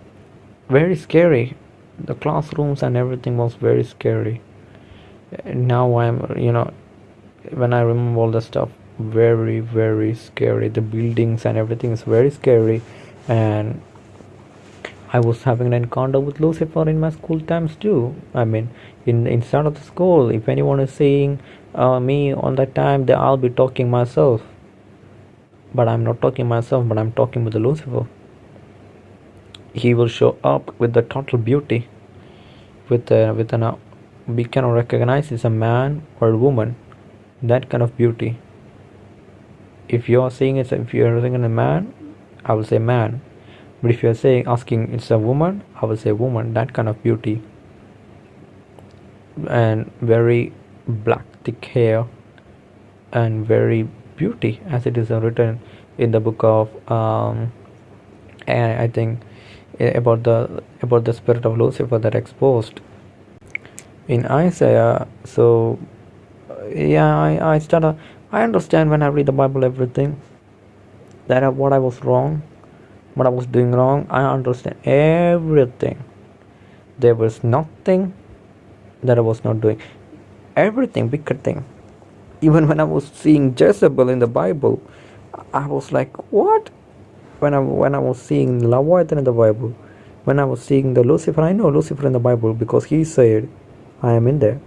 very scary. The classrooms and everything was very scary. And now I'm, you know, when I remember all the stuff, very very scary. The buildings and everything is very scary, and I was having an encounter with Lucifer in my school times too. I mean, in inside of the school, if anyone is seeing uh, me on that time, then I'll be talking myself. But I'm not talking myself, but I'm talking with the Lucifer. He will show up with the total beauty, with uh, with an uh, we cannot recognize it's a man or a woman, that kind of beauty. If you are seeing it, if you are seeing a man, I will say man but if you're saying asking it's a woman i will say woman that kind of beauty and very black thick hair and very beauty as it is written in the book of um, i think eh, about the about the spirit of lucifer that exposed in isaiah so yeah i i start i understand when i read the bible everything that what i was wrong what I was doing wrong. I understand everything. There was nothing that I was not doing. Everything, bigger thing. Even when I was seeing Jezebel in the Bible, I was like, what? When I when I was seeing Leviathan in the Bible, when I was seeing the Lucifer, I know Lucifer in the Bible because he said, I am in there.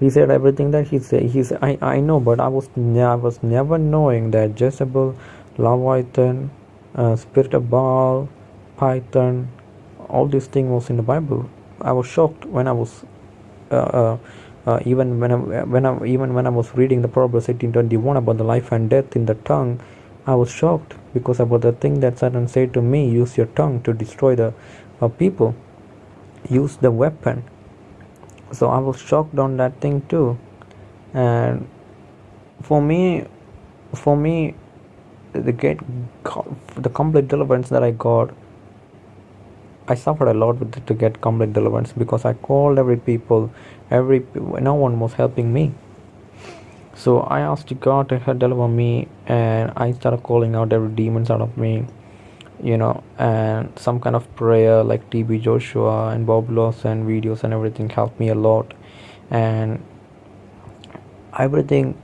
He said everything that he said. He said, I, I know, but I was I was never knowing that Jezebel, Leviathan, uh, spirit of Baal, Python, all these things was in the Bible. I was shocked when I was uh, uh, uh, even when I, when I even when I was reading the Proverbs 18:21 about the life and death in the tongue, I was shocked because about the thing that Satan said to me: use your tongue to destroy the uh, people, use the weapon. So I was shocked on that thing too, and for me, for me, the get the complete deliverance that I got I suffered a lot with it to get complete deliverance because I called every people every no one was helping me. So I asked God to help deliver me and I started calling out every demons out of me you know and some kind of prayer like TB Joshua and Bob Larson videos and everything helped me a lot. And everything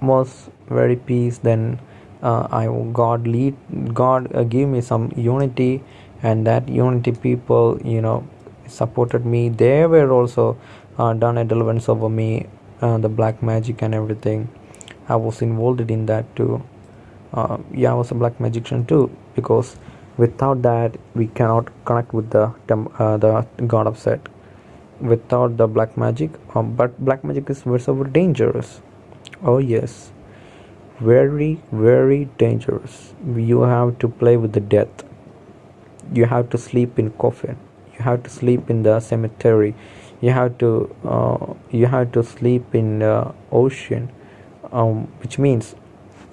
was very peace. Then uh, I God lead God uh, give me some unity and that unity people you know supported me. They were also uh, done a deliverance over me uh, the black magic and everything. I was involved in that too. Uh, yeah I was a black magician too because without that we cannot connect with the uh, the god of Set. Without the black magic um, but black magic is very, very dangerous. Oh yes. Very very dangerous. You have to play with the death. You have to sleep in coffin. You have to sleep in the cemetery you have to uh, you have to sleep in the ocean um, which means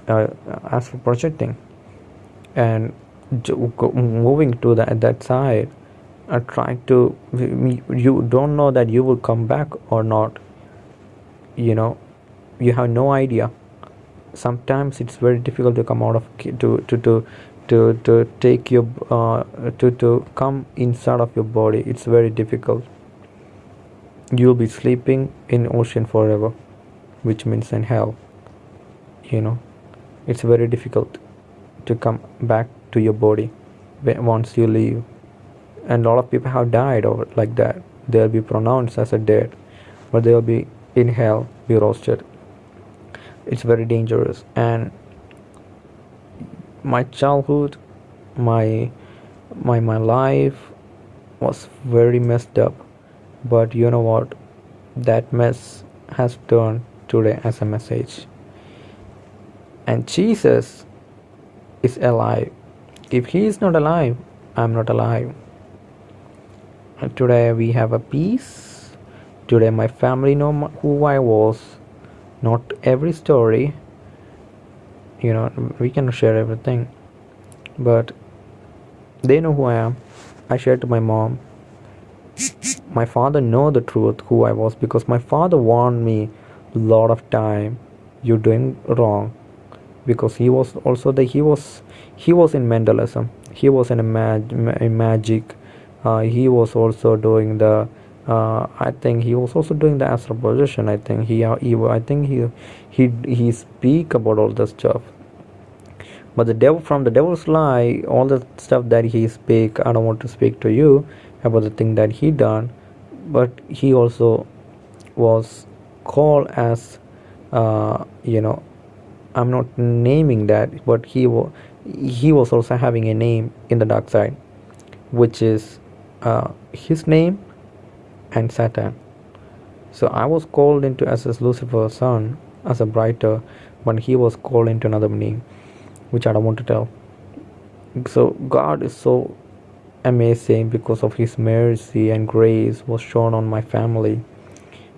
uh, astral projecting and moving to the, that side uh, trying to you don't know that you will come back or not. You know you have no idea. Sometimes it's very difficult to come out of to to to to, to take your uh, to to come inside of your body. It's very difficult you'll be sleeping in ocean forever which means in hell you know. It's very difficult to come back to your body once you leave. And a lot of people have died over like that. They'll be pronounced as a dead but they'll be in hell be roasted. It's very dangerous. And my childhood my my my life was very messed up but you know what? That mess has turned today as a message. And jesus is alive. If he is not alive i'm not alive. And today we have a peace. Today my family know who i was. Not every story. You know we can share everything. But they know who i am. I shared to my mom my father know the truth who i was because my father warned me a lot of time you're doing wrong because he was also the he was he was in mentalism he was in a, mag, a magic uh, he was also doing the uh, I think he was also doing the astral projection. I think he, he I think he he he speak about all the stuff. But the devil from the devil's lie, all the stuff that he speak, I don't want to speak to you about the thing that he done. But he also was called as uh, you know I'm not naming that, but he was he was also having a name in the dark side, which is uh, his name and Satan. So I was called into as Lucifer's son, as a brighter, but he was called into another name, which I don't want to tell. So God is so amazing because of his mercy and grace was shown on my family.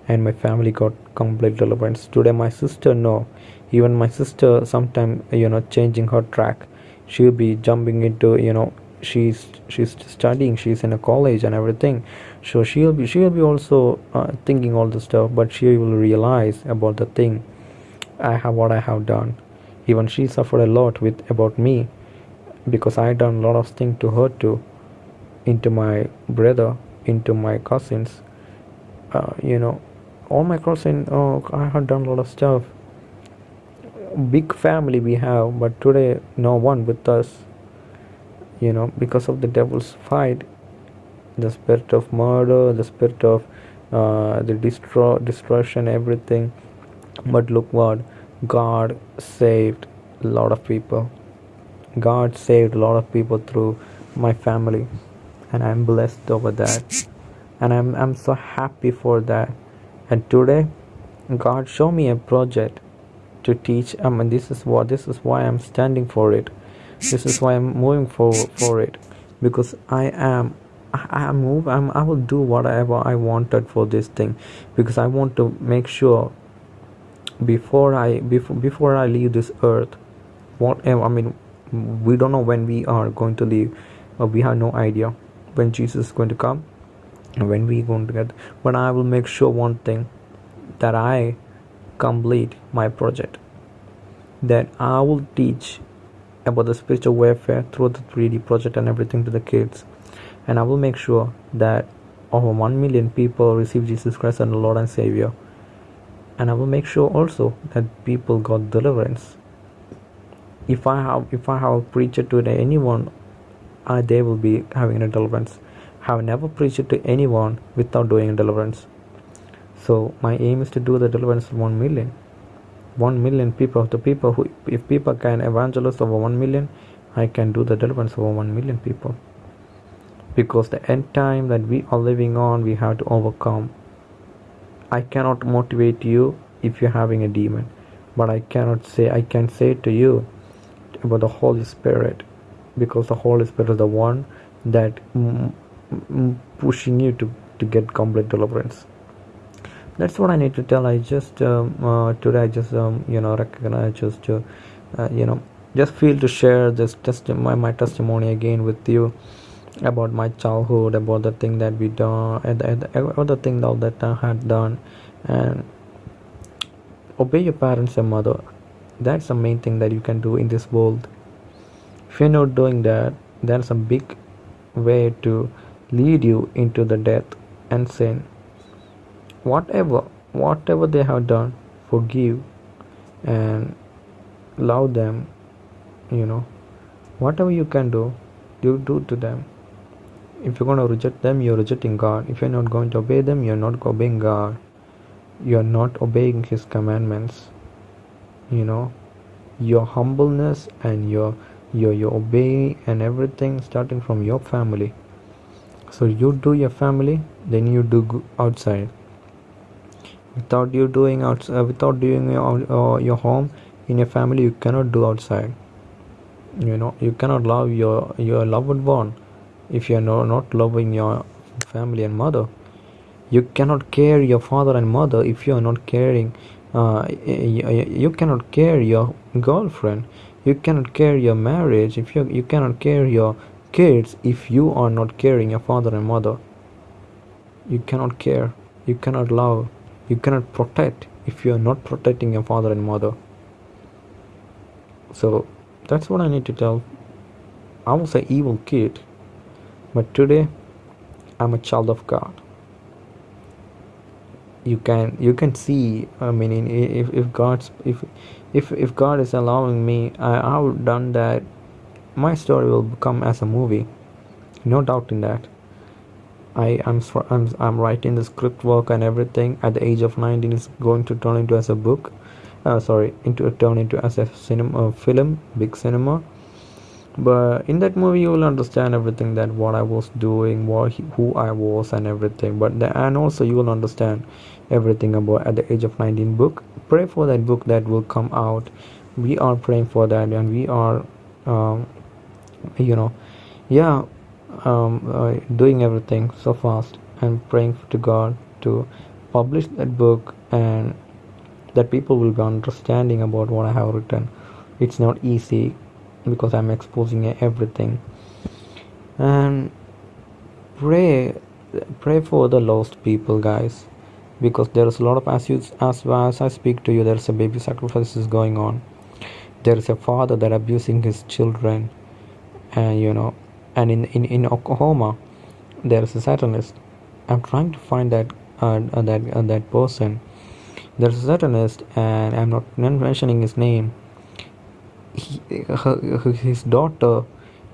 And my family got complete deliverance. Today my sister no even my sister sometime you know changing her track. She'll be jumping into you know she's she's studying. She's in a college and everything. So she'll be she'll be also uh, thinking all the stuff but she will realize about the thing. I have what i have done. Even she suffered a lot with about me because i done a lot of things to her too into my brother into my cousins. Uh, you know all my cousins oh i have done a lot of stuff. Big family we have but today no one with us. You know because of the devil's fight the spirit of murder the spirit of uh, the destroy destruction everything. But look what god saved a lot of people. God saved a lot of people through my family and i'm blessed over that. And i'm i'm so happy for that. And today god showed me a project to teach. I mean this is what this is why i'm standing for it. This is why i'm moving for for it. Because i am i am move I'm, i will do whatever i wanted for this thing. Because i want to make sure before i before before i leave this earth whatever i mean we don't know when we are going to leave but we have no idea when jesus is going to come and when we going to get but i will make sure one thing that i complete my project that i will teach about the spiritual warfare through the 3D project and everything to the kids. And I will make sure that over 1 million people receive Jesus Christ as Lord and Savior. And I will make sure also that people got deliverance. If I have if I have preached to anyone, they will be having a deliverance. Have never preached to anyone without doing deliverance. So my aim is to do the deliverance of 1 million. 1 million people the people who if people can evangelize over 1 million i can do the deliverance over 1 million people because the end time that we are living on we have to overcome i cannot motivate you if you're having a demon but i cannot say i can say to you about the holy spirit because the holy spirit is the one that pushing you to to get complete deliverance. That's what I need to tell. I just um, uh, today I just um, you know recognize just uh, uh, you know just feel to share this test my, my testimony again with you about my childhood about the thing that we done and, and other thing that, that I had done. And obey your parents and mother. That's the main thing that you can do in this world if you're not doing that that's a big way to lead you into the death and sin. Whatever whatever they have done forgive and love them you know. Whatever you can do you do to them. If you're going to reject them you're rejecting god. If you're not going to obey them you're not obeying god. You're not obeying his commandments you know. Your humbleness and your your your obeying and everything starting from your family. So you do your family then you do outside. Without you doing out uh, without doing your, uh, your home in your family you cannot do outside. You know you cannot love your your loved one. If you are no, not loving your family and mother you cannot care your father and mother if you are not caring uh, you cannot care your girlfriend you cannot care your marriage if you you cannot care your kids if you are not caring your father and mother you cannot care you cannot love you cannot protect if you are not protecting your father and mother So that's what I need to tell. I was an evil kid, but today I'm a child of God. You can you can see. I mean, if if God's if if if God is allowing me, I would done that. My story will become as a movie, no doubt in that. I am I'm, I'm writing the script work and everything at the age of 19 is going to turn into as a book uh, sorry into a turn into as a cinema film big cinema but in that movie you will understand everything that what i was doing what who i was and everything but the, and also you will understand everything about at the age of 19 book. Pray for that book that will come out. We are praying for that and we are um, you know yeah um, uh, doing everything so fast and praying to God to publish that book and that people will be understanding about what I have written. It's not easy because I'm exposing everything. And pray pray for the lost people guys because there's a lot of as you as, as I speak to you there's a baby sacrifices going on there is a father that abusing his children and you know and in, in, in Oklahoma there is a Satanist. I'm trying to find that uh, uh, that uh, that person. There's a Satanist, and I'm not mentioning his name. He, her, his daughter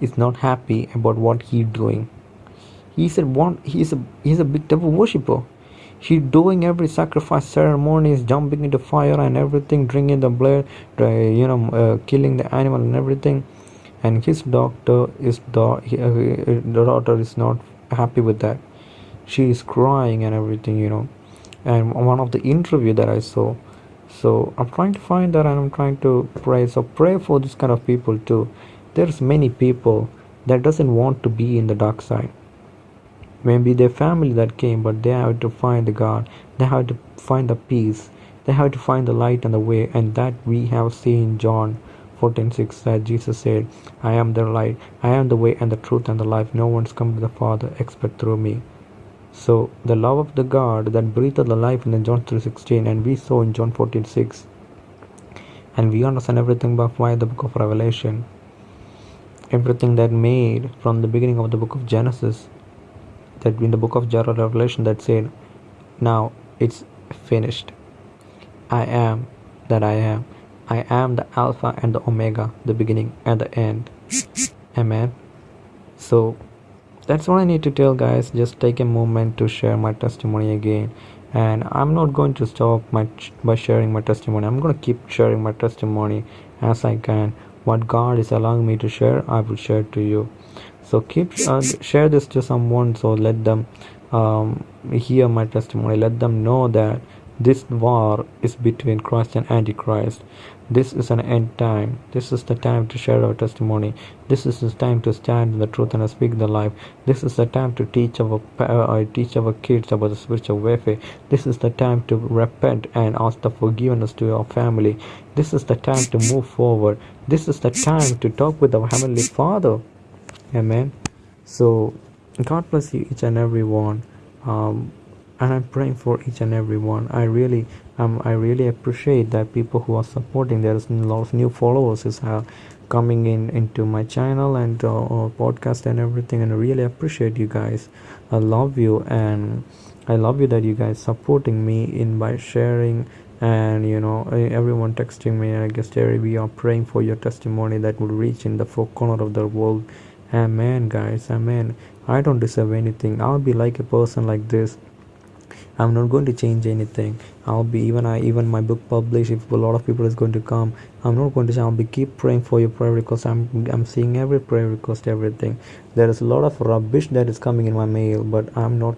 is not happy about what he's doing. He's a one. He's a he's a big devil worshipper. He's doing every sacrifice ceremonies, jumping into fire and everything, drinking the blood, you know, uh, killing the animal and everything. And his doctor is the, uh, the daughter is not happy with that. She is crying and everything you know. And one of the interview that i saw so i'm trying to find that and i'm trying to pray. So pray for this kind of people too. There's many people that doesn't want to be in the dark side maybe their family that came but they have to find the god they have to find the peace they have to find the light and the way and that we have seen john 14:6 that Jesus said, I am the light, I am the way and the truth and the life. No one's come to the Father except through me. So the love of the God that breathed the life in John 3:16 and we saw in John 14:6 and we understand everything by why the book of Revelation. Everything that made from the beginning of the book of Genesis, that in the book of Jared Revelation that said, Now it's finished. I am that I am. I am the Alpha and the Omega, the beginning and the end. Amen. So that's what I need to tell, guys. Just take a moment to share my testimony again. And I'm not going to stop my by sharing my testimony. I'm going to keep sharing my testimony as I can. What God is allowing me to share, I will share to you. So keep uh, share this to someone. So let them um, hear my testimony. Let them know that this war is between Christ and Antichrist. This is an end time. This is the time to share our testimony. This is the time to stand in the truth and speak the life. This is the time to teach our uh, teach our kids about the spiritual warfare. This is the time to repent and ask the forgiveness to your family. This is the time to move forward. This is the time to talk with our heavenly Father. Amen. So, God bless you each and every one. Um, and I'm praying for each and every one. I really, um, I really appreciate that people who are supporting. There's a lot of new followers is uh, coming in into my channel and uh, uh, podcast and everything, and I really appreciate you guys. I love you, and I love you that you guys supporting me in by sharing and you know everyone texting me i guess Terry, we are praying for your testimony that will reach in the four corner of the world amen guys amen. I don't deserve anything. I'll be like a person like this. I'm not going to change anything. I'll be even i even my book published if a lot of people is going to come i'm not going to i'll be keep praying for your prayer request. I'm i'm seeing every prayer request everything. There is a lot of rubbish that is coming in my mail but i'm not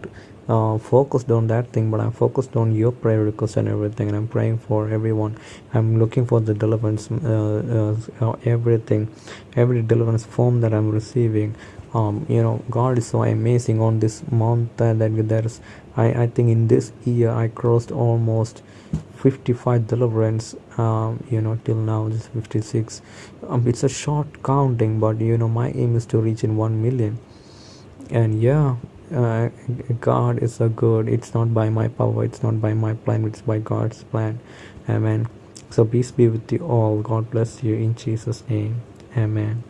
uh, focused on that thing but i'm focused on your prayer requests and everything and i'm praying for everyone. I'm looking for the deliverance uh, uh, everything every deliverance form that i'm receiving. Um, you know god is so amazing on this month that there's I, I think in this year I crossed almost 55 deliverance um, you know till now this 56 um, it's a short counting but you know my aim is to reach in 1 million. And yeah uh, God is a good it's not by my power it's not by my plan it's by God's plan amen So peace be with you all. God bless you in Jesus' name. Amen.